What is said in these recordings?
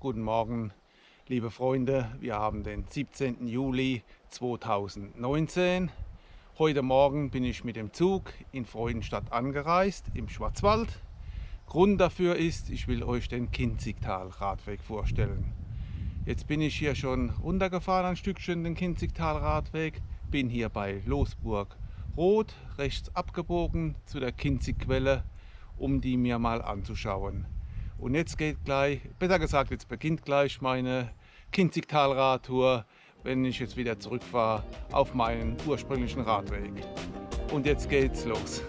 Guten Morgen, liebe Freunde. Wir haben den 17. Juli 2019. Heute Morgen bin ich mit dem Zug in Freudenstadt angereist, im Schwarzwald. Grund dafür ist, ich will euch den Kinzigtal-Radweg vorstellen. Jetzt bin ich hier schon runtergefahren ein Stückchen den Kinzigtal-Radweg, bin hier bei Losburg Rot, rechts abgebogen zu der Kinzigquelle, um die mir mal anzuschauen. Und jetzt geht gleich, besser gesagt, jetzt beginnt gleich meine Kinzigtal-Radtour, wenn ich jetzt wieder zurückfahre auf meinen ursprünglichen Radweg. Und jetzt geht's los.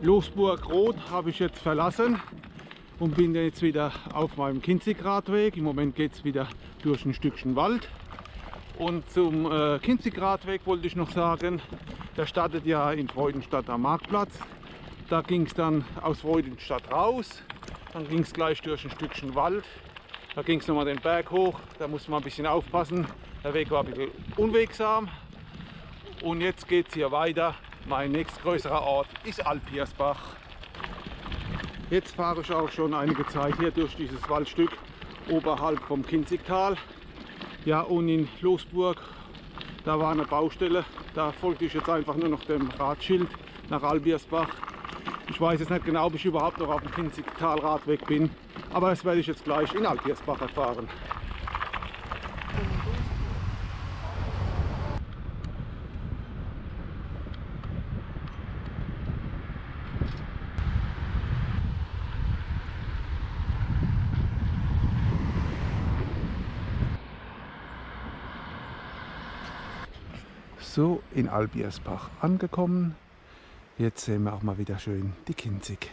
Losburg Rot habe ich jetzt verlassen und bin jetzt wieder auf meinem Kinzigradweg. Im Moment geht es wieder durch ein Stückchen Wald. Und zum äh, Kinzigradweg wollte ich noch sagen, der startet ja in Freudenstadt am Marktplatz. Da ging es dann aus Freudenstadt raus, dann ging es gleich durch ein Stückchen Wald. Da ging es nochmal den Berg hoch, da muss man ein bisschen aufpassen. Der Weg war ein bisschen unwegsam. Und jetzt geht es hier weiter mein nächstgrößerer Ort ist Alpiersbach. Jetzt fahre ich auch schon einige Zeit hier durch dieses Waldstück oberhalb vom Kinzigtal. Ja, und in Losburg, da war eine Baustelle. Da folgte ich jetzt einfach nur noch dem Radschild nach Albiersbach. Ich weiß jetzt nicht genau, ob ich überhaupt noch auf dem Kinzigtal-Radweg bin, aber das werde ich jetzt gleich in Albiersbach erfahren. So, in Albiersbach angekommen. Jetzt sehen wir auch mal wieder schön die Kinzig.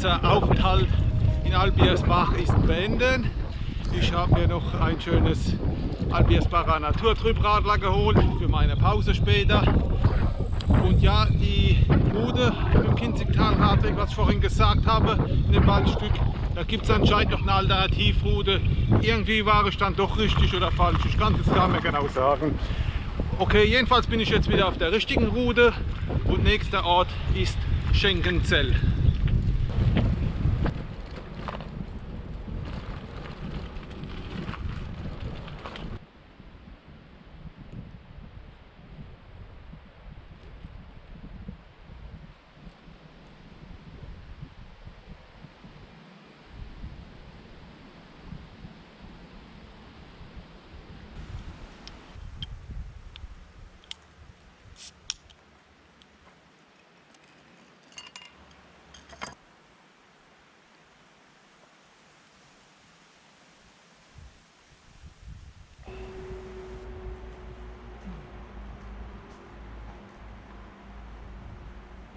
Kurzer Aufenthalt in Albiersbach ist beendet. Ich habe mir noch ein schönes Albiersbacher Naturtrübradler geholt für meine Pause später. Und ja, die Route im Kinzigtal-Radweg, was ich vorhin gesagt habe, in dem Waldstück, da gibt es anscheinend noch eine Alternativroute. Irgendwie war ich dann doch richtig oder falsch, ich kann es gar nicht mehr genau sagen. Okay, jedenfalls bin ich jetzt wieder auf der richtigen Route und nächster Ort ist Schenkenzell.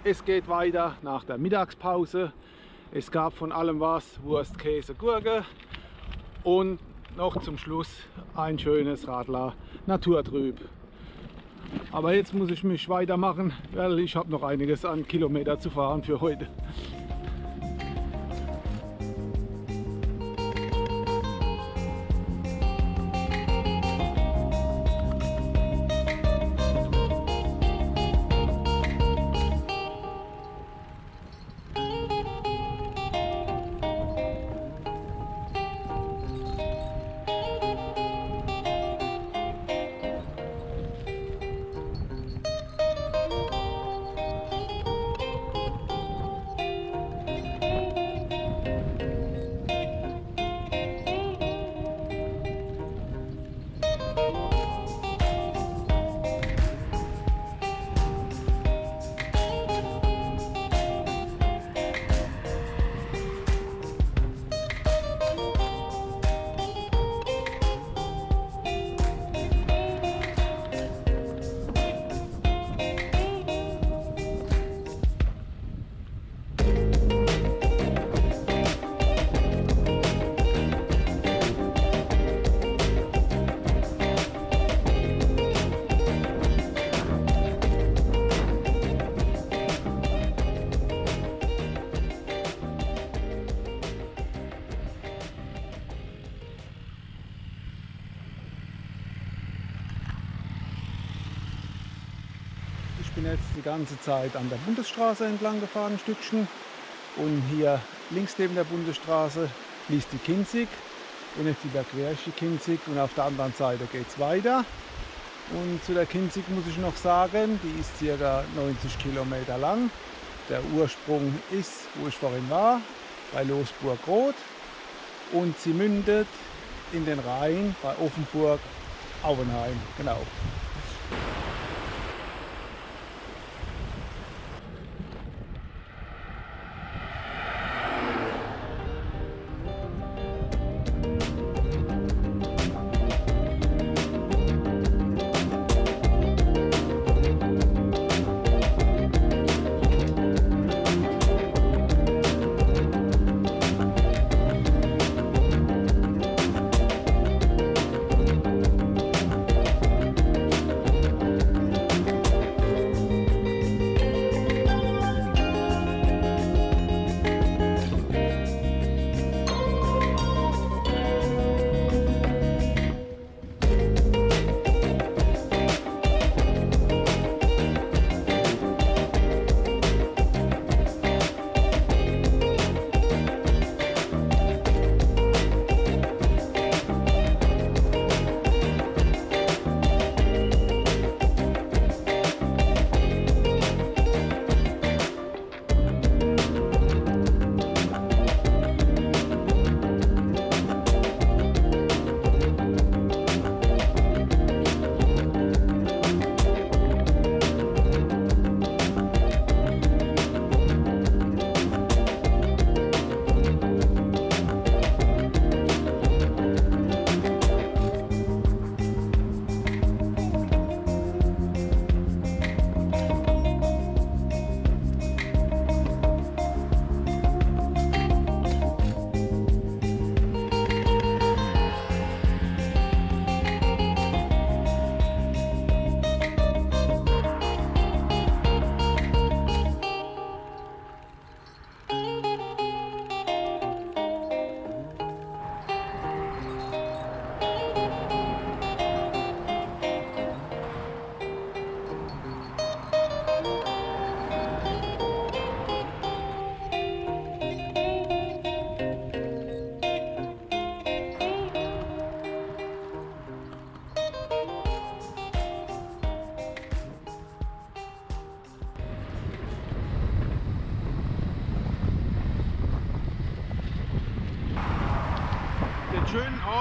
Es geht weiter nach der Mittagspause. Es gab von allem was, Wurst, Käse, Gurke und noch zum Schluss ein schönes Radler Naturtrüb. Aber jetzt muss ich mich weitermachen, weil ich habe noch einiges an Kilometer zu fahren für heute. Ganze Zeit an der Bundesstraße entlang gefahren, ein Stückchen. Und hier links neben der Bundesstraße fließt die Kinzig. Und jetzt überquere ich Kinzig und auf der anderen Seite geht es weiter. Und zu der Kinzig muss ich noch sagen, die ist ca. 90 Kilometer lang. Der Ursprung ist, wo ich vorhin war, bei Losburg-Roth. Und sie mündet in den Rhein bei Offenburg-Auenheim. Genau.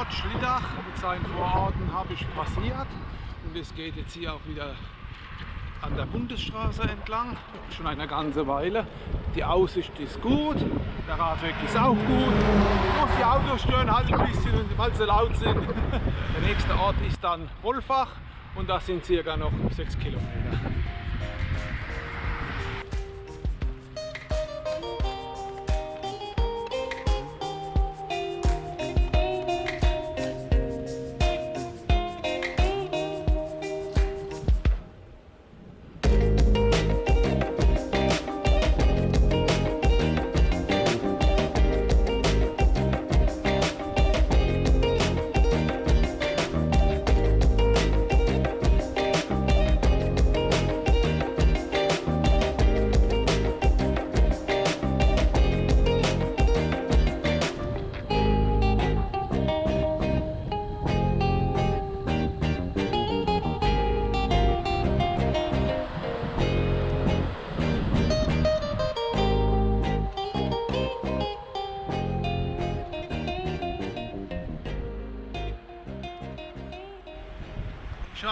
Ort Schlittach mit seinen Vororten habe ich passiert und es geht jetzt hier auch wieder an der Bundesstraße entlang, schon eine ganze Weile. Die Aussicht ist gut, der Radweg ist auch gut. Muss die Autos stören halt ein bisschen, weil sie laut sind. Der nächste Ort ist dann Wolfach und das sind circa noch 6 Kilometer.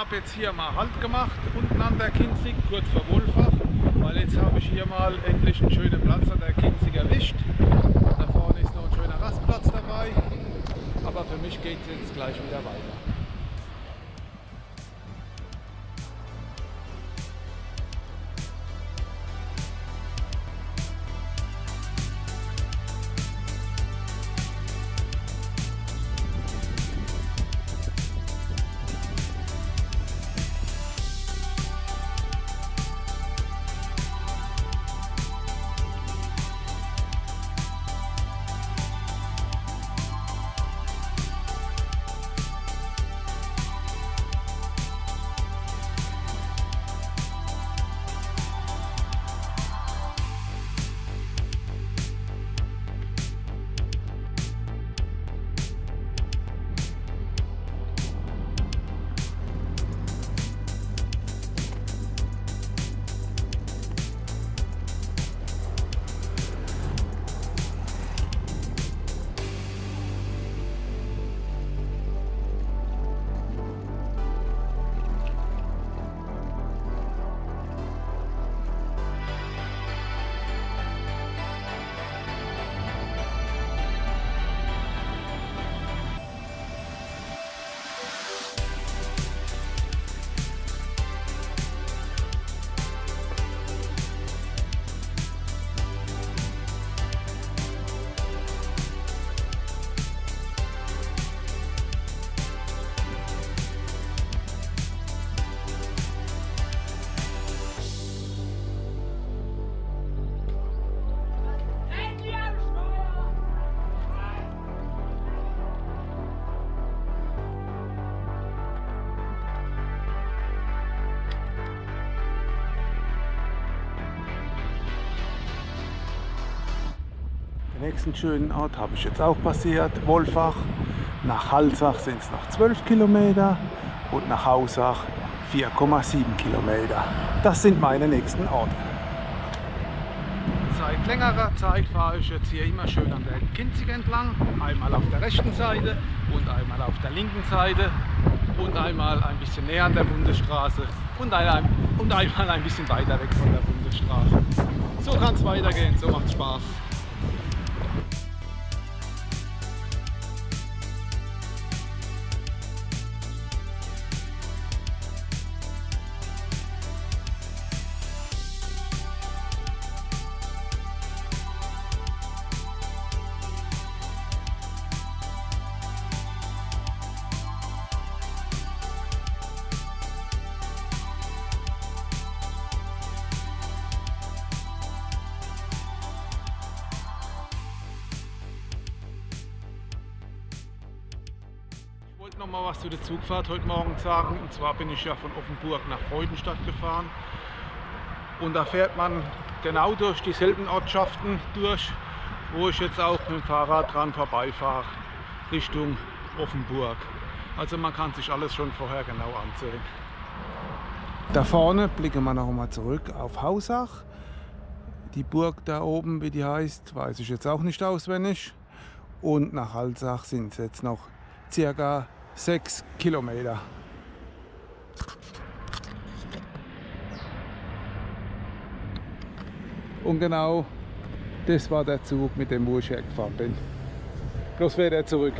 Habe jetzt hier mal Halt gemacht, unten an der Kinzig, kurz vor Wolfach, weil jetzt habe ich hier mal endlich einen schönen Platz an der Kinzig erwischt. Da vorne ist noch ein schöner Rastplatz dabei, aber für mich geht es jetzt gleich wieder weiter. Nächsten schönen Ort habe ich jetzt auch passiert, Wolfach. Nach Halsach sind es noch 12 Kilometer und nach Hausach 4,7 Kilometer. Das sind meine nächsten Orte. Seit längerer Zeit fahre ich jetzt hier immer schön an der Kinzig entlang. Einmal auf der rechten Seite und einmal auf der linken Seite und einmal ein bisschen näher an der Bundesstraße und, ein, und einmal ein bisschen weiter weg von der Bundesstraße. So kann es weitergehen, so macht Spaß. Noch mal was zu der Zugfahrt heute Morgen sagen. Und zwar bin ich ja von Offenburg nach Freudenstadt gefahren. Und da fährt man genau durch dieselben Ortschaften durch, wo ich jetzt auch mit dem Fahrrad dran vorbeifahre, Richtung Offenburg. Also man kann sich alles schon vorher genau ansehen. Da vorne blicken wir noch mal zurück auf Hausach. Die Burg da oben, wie die heißt, weiß ich jetzt auch nicht auswendig. Und nach Halsach sind es jetzt noch circa 6 Kilometer. Und genau das war der Zug, mit dem wo ich hergefahren bin. Bloß fährt er zurück.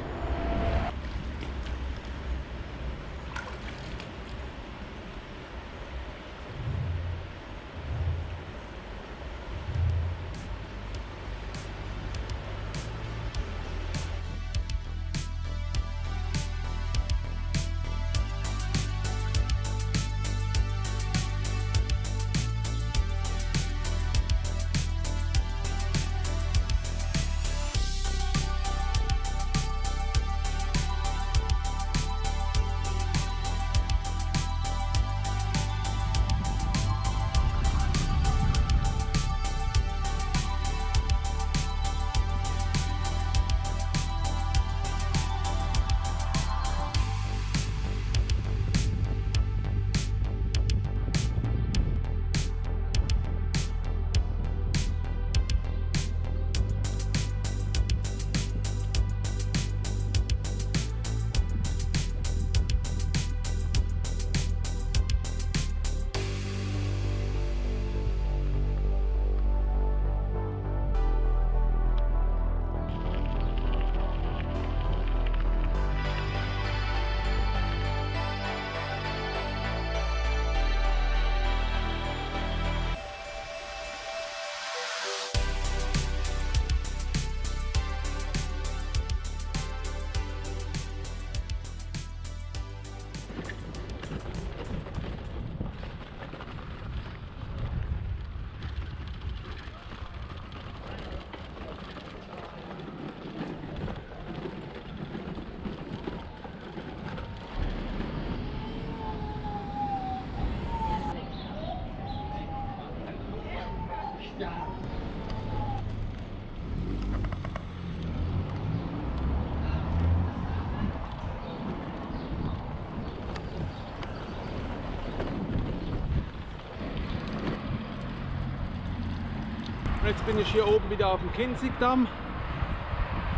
Jetzt bin ich hier oben wieder auf dem Kinzigdamm.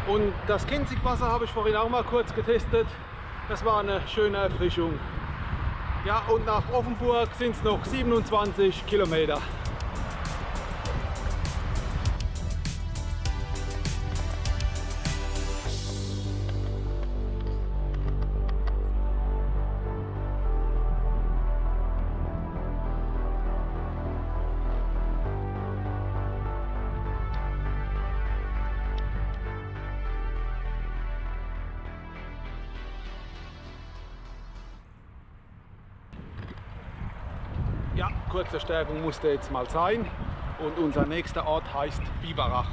Und das Kinzigwasser habe ich vorhin auch mal kurz getestet. Das war eine schöne Erfrischung. Ja, und nach Offenburg sind es noch 27 Kilometer. Ja, kurze Stärkung musste jetzt mal sein. Und unser nächster Ort heißt Biberach.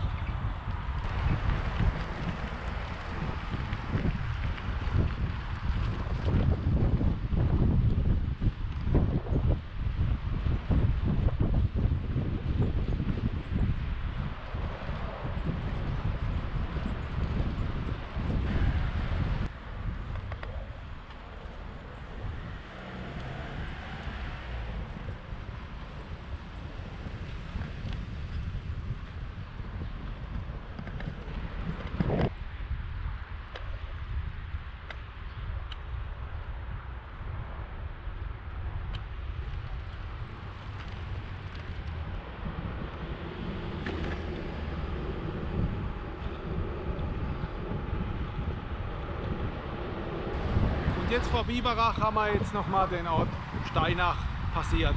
Und jetzt vor Biberach haben wir jetzt nochmal den Ort Steinach passiert.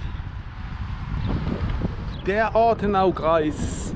Der Ortenaukreis.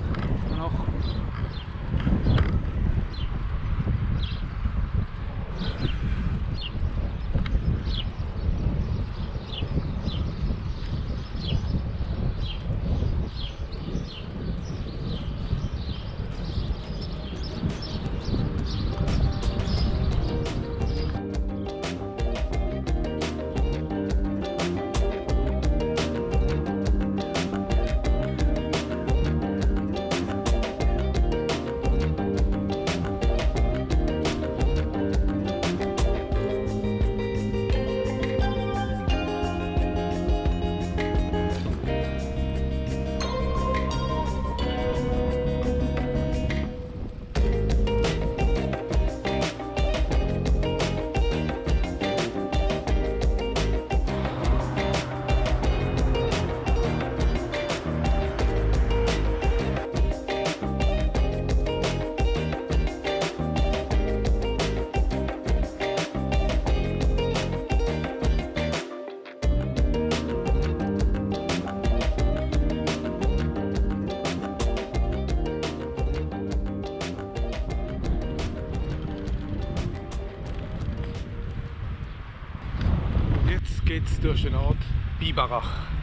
Geht's durch den Ort Biberach.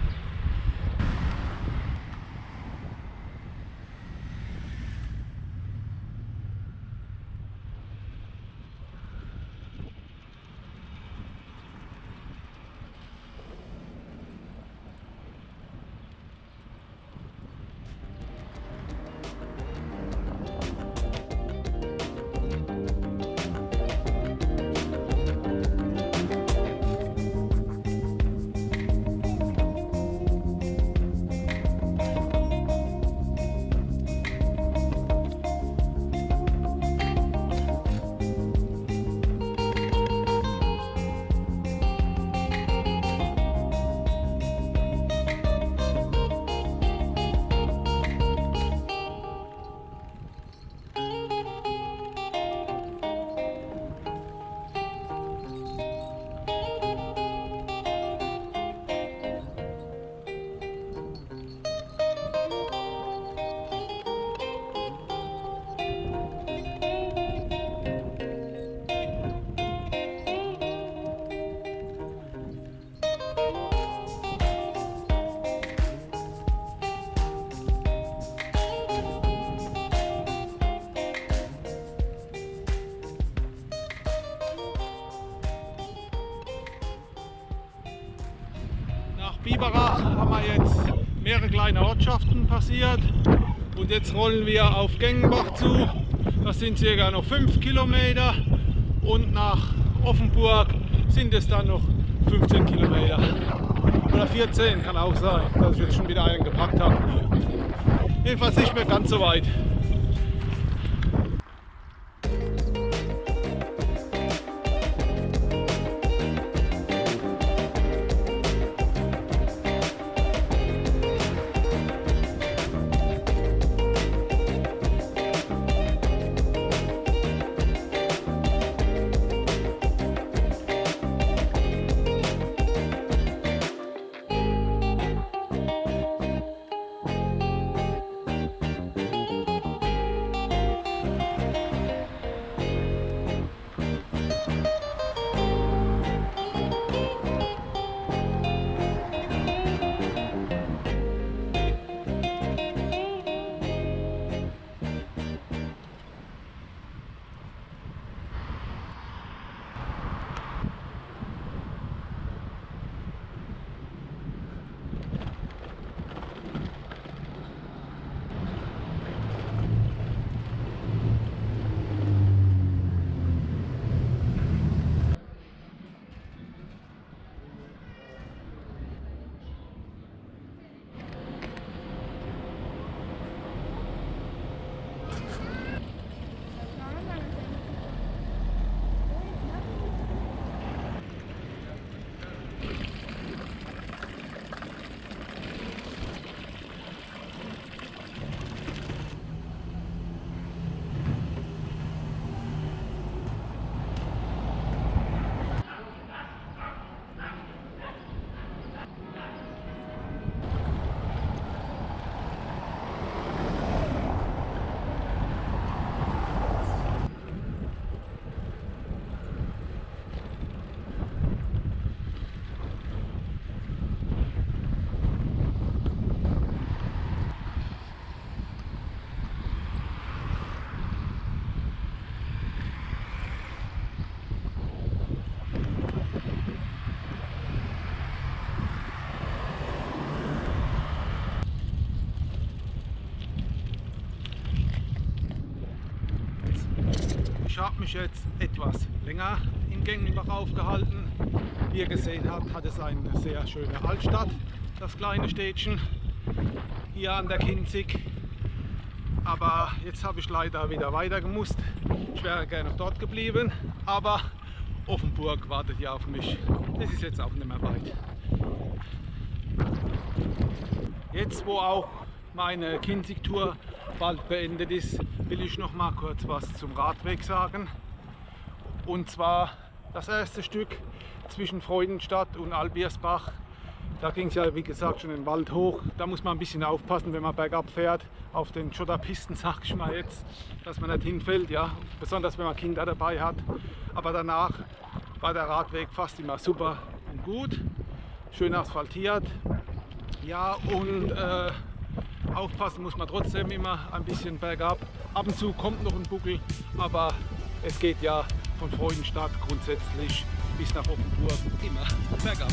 Kleine Ortschaften passiert und jetzt rollen wir auf Gengenbach zu. Das sind circa noch 5 Kilometer und nach Offenburg sind es dann noch 15 Kilometer. Oder 14 kann auch sein, dass ich jetzt schon wieder einen gepackt habe. Jedenfalls nicht mehr ganz so weit. Jetzt etwas länger in Gengenbach aufgehalten. Wie ihr gesehen habt, hat es eine sehr schöne Altstadt, das kleine Städtchen hier an der Kinzig. Aber jetzt habe ich leider wieder weiter gemusst. Ich wäre gerne dort geblieben, aber Offenburg wartet ja auf mich. Das ist jetzt auch nicht mehr weit. Jetzt, wo auch meine Kinzig-Tour bald beendet ist, will ich noch mal kurz was zum Radweg sagen. Und zwar das erste Stück zwischen Freudenstadt und Albiersbach. Da ging es ja wie gesagt schon den Wald hoch. Da muss man ein bisschen aufpassen, wenn man bergab fährt, auf den Schotterpisten, sag ich mal jetzt, dass man nicht hinfällt, ja. Besonders wenn man Kinder dabei hat. Aber danach war der Radweg fast immer super und gut. Schön asphaltiert. Ja, und äh, Aufpassen muss man trotzdem immer ein bisschen bergab. Ab und zu kommt noch ein Buckel, aber es geht ja von Freudenstadt grundsätzlich bis nach Offenburg immer bergab.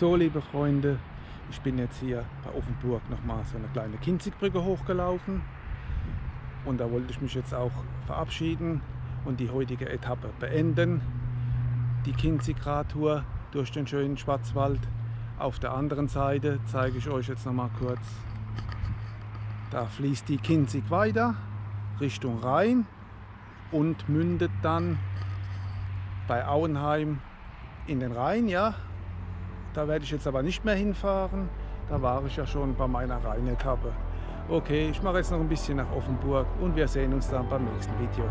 So, liebe Freunde, ich bin jetzt hier bei Offenburg nochmal so eine kleine Kinzigbrücke hochgelaufen und da wollte ich mich jetzt auch verabschieden und die heutige Etappe beenden. Die Kinzig-Radtour durch den schönen Schwarzwald. Auf der anderen Seite zeige ich euch jetzt nochmal kurz. Da fließt die Kinzig weiter Richtung Rhein und mündet dann bei Auenheim in den Rhein. Ja, da werde ich jetzt aber nicht mehr hinfahren. Da war ich ja schon bei meiner Rheinetappe. Okay, ich mache jetzt noch ein bisschen nach Offenburg und wir sehen uns dann beim nächsten Video.